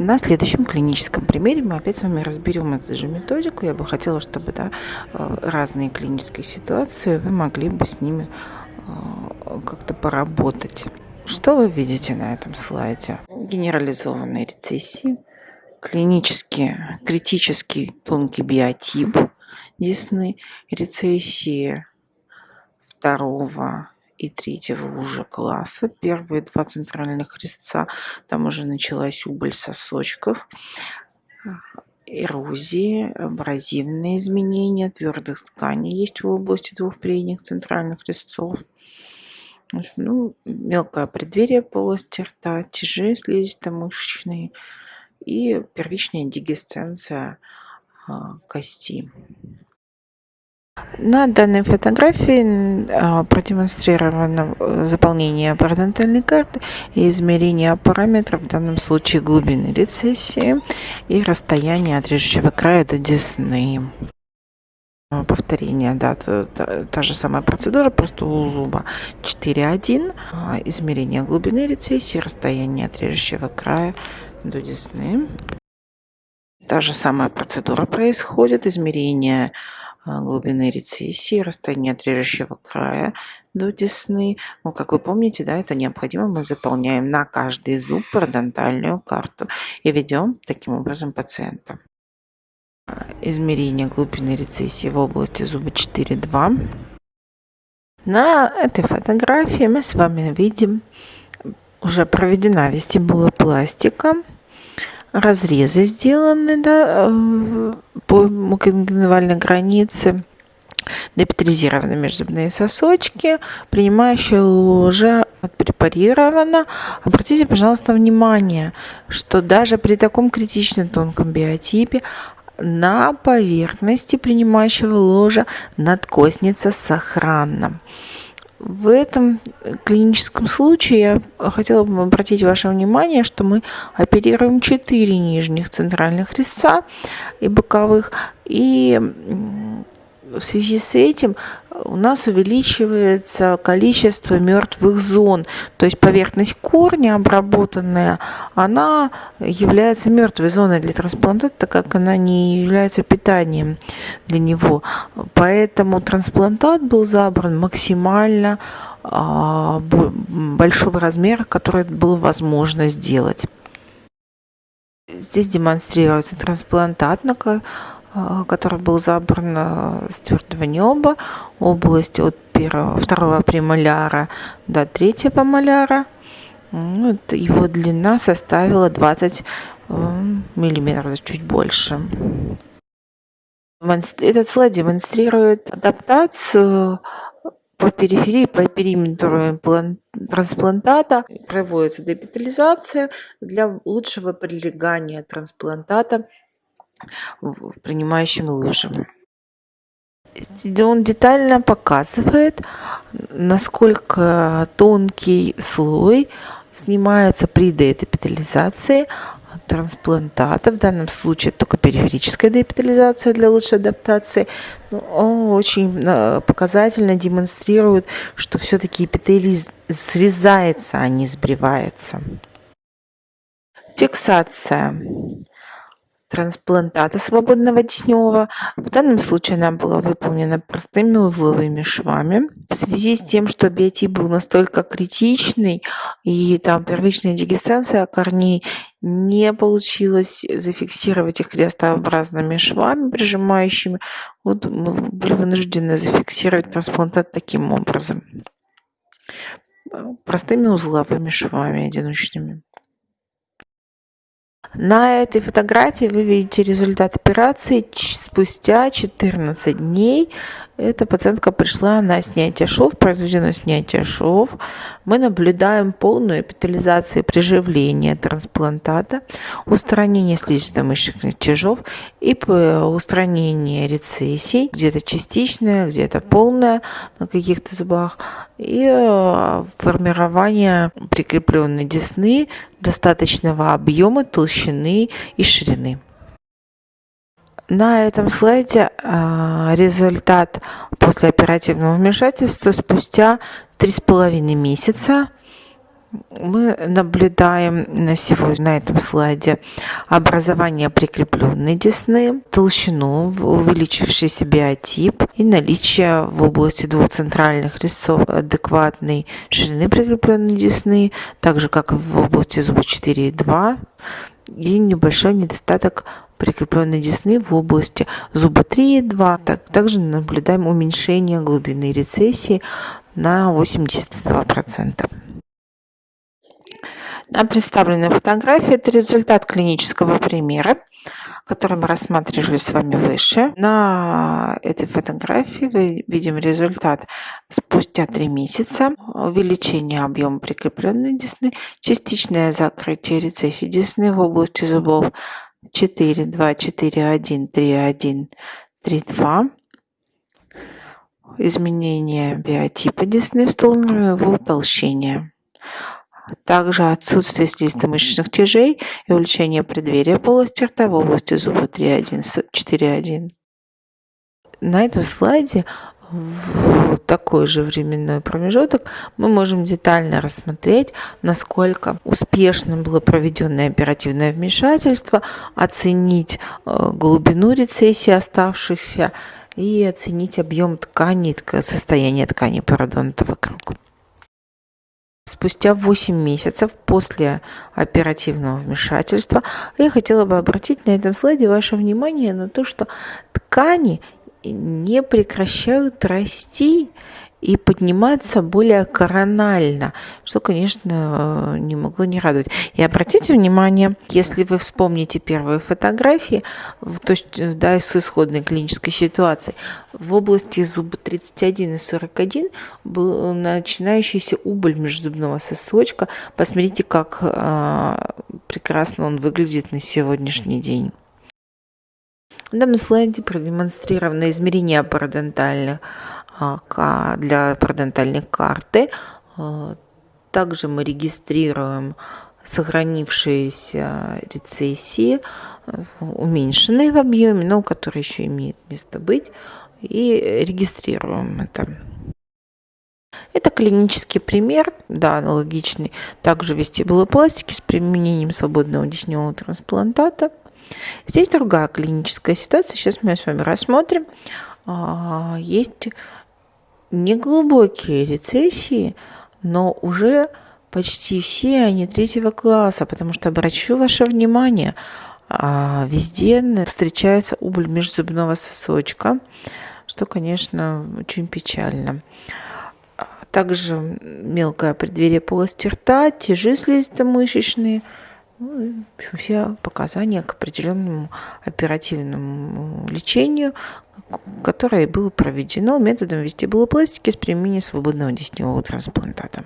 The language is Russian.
На следующем клиническом примере мы опять с вами разберем эту же методику. Я бы хотела, чтобы да, э, разные клинические ситуации вы могли бы с ними э, как-то поработать. Что вы видите на этом слайде? Генерализованные рецессии, клинический, критический тонкий биотип десны, рецессии второго и третьего уже класса. Первые два центральных резца, там уже началась убыль сосочков, эрозии, абразивные изменения твердых тканей есть в области двух передних центральных резцов. Ну, мелкое преддверие полости рта, тяжи слизисто-мышечные и первичная дигесценция а, кости. На данной фотографии а, продемонстрировано э, заполнение парадонтальной карты и измерение параметров, в данном случае глубины рецессии и расстояние от режущего края до десны. Повторение, да, та, та, же самая процедура, просто у зуба 4.1, а, измерение глубины рецессии, расстояние от режущего края до десны. Та же самая процедура происходит, измерение глубины рецессии, расстояние от режущего края до десны. Ну, как вы помните, да, это необходимо. Мы заполняем на каждый зуб парадонтальную карту и ведем таким образом пациента. Измерение глубины рецессии в области зуба 4.2. На этой фотографии мы с вами видим, уже проведена вестибулопластика разрезы сделаны да, э, по мукогеневальной границе, депетризированы межзубные сосочки, принимающая ложа отпрепарирована. Обратите, пожалуйста, внимание, что даже при таком критично тонком биотипе на поверхности принимающего ложа надкосница сохранна. В этом клиническом случае я хотела бы обратить ваше внимание, что мы оперируем 4 нижних центральных резца и боковых, и в связи с этим у нас увеличивается количество мертвых зон. То есть поверхность корня обработанная, она является мертвой зоной для трансплантата, так как она не является питанием для него. Поэтому трансплантат был забран максимально а, большого размера, который было возможно сделать. Здесь демонстрируется трансплантат, который был забран а, с твердого неба, область от первого, второго премоляра до третьего моляра. Вот его длина составила 20 а, миллиметров, чуть больше. Этот слайд демонстрирует адаптацию по периферии, по периметру трансплантата. Проводится депитализация для лучшего прилегания трансплантата в принимающем лужам. Он детально показывает, насколько тонкий слой снимается при деэпитализации трансплантата. В данном случае только периферическая деэпитализация для лучшей адаптации. Но он очень э, показательно демонстрирует, что все-таки эпителий срезается, а не сбривается. Фиксация трансплантата свободного десневого. В данном случае она была выполнена простыми узловыми швами. В связи с тем, что биотип был настолько критичный и там первичная дегестация корней не получилось зафиксировать их крестообразными швами, прижимающими, вот мы были вынуждены зафиксировать трансплантат таким образом. Простыми узловыми швами одиночными. На этой фотографии вы видите результат операции спустя 14 дней. Эта пациентка пришла на снятие шов, произведено снятие шов. Мы наблюдаем полную эпитализацию приживления трансплантата, устранение слизисто-мышечных тяжов и устранение рецессий, где-то частичное, где-то полное на каких-то зубах, и э, формирование прикрепленной десны достаточного объема, толщины и ширины. На этом слайде а, результат после оперативного вмешательства спустя три с половиной месяца. Мы наблюдаем на сегодня на этом слайде образование прикрепленной десны, толщину, увеличившийся биотип и наличие в области двух центральных резцов адекватной ширины прикрепленной десны, так же как в области зуба 4 и 2 и небольшой недостаток прикрепленной десны в области зуба 3 и 2. Так, также наблюдаем уменьшение глубины рецессии на 82%. На представленной фотографии это результат клинического примера, который мы рассматривали с вами выше. На этой фотографии мы видим результат спустя 3 месяца. Увеличение объема прикрепленной десны, частичное закрытие рецессии десны в области зубов 4, 2, 4, 1, 3, 1, 3, 2. Изменение биотипа десны сторону его утолщения также отсутствие слизисто-мышечных тяжей и увеличение преддверия полости рта в области зуба 3.1, 4.1. На этом слайде в такой же временной промежуток мы можем детально рассмотреть, насколько успешно было проведенное оперативное вмешательство, оценить э, глубину рецессии оставшихся и оценить объем ткани, состояние ткани пародонта вокруг. Спустя 8 месяцев после оперативного вмешательства я хотела бы обратить на этом слайде ваше внимание на то, что ткани не прекращают расти и подниматься более коронально, что, конечно, не могло не радовать. И обратите внимание, если вы вспомните первые фотографии, то есть, да, с исходной клинической ситуации, в области зуба 31 и 41 был начинающийся убыль межзубного сосочка. Посмотрите, как э, прекрасно он выглядит на сегодняшний день. На данном слайде продемонстрировано измерение парадонтальных а, для парадонтальной карты. А, также мы регистрируем сохранившиеся рецессии, уменьшенные в объеме, но которые еще имеют место быть, и регистрируем это. Это клинический пример, да, аналогичный, также вестибулопластики с применением свободного десневого трансплантата. Здесь другая клиническая ситуация, сейчас мы с вами рассмотрим. А, есть неглубокие рецессии, но уже почти все они третьего класса, потому что обращу ваше внимание, а, везде встречается убыль межзубного сосочка, что, конечно, очень печально. А, также мелкое преддверие полости рта, тяжи слизисто-мышечные – ну, в общем, все показания к определенному оперативному лечению, которое было проведено методом вестибулопластики с применением свободного десневого трансплантата.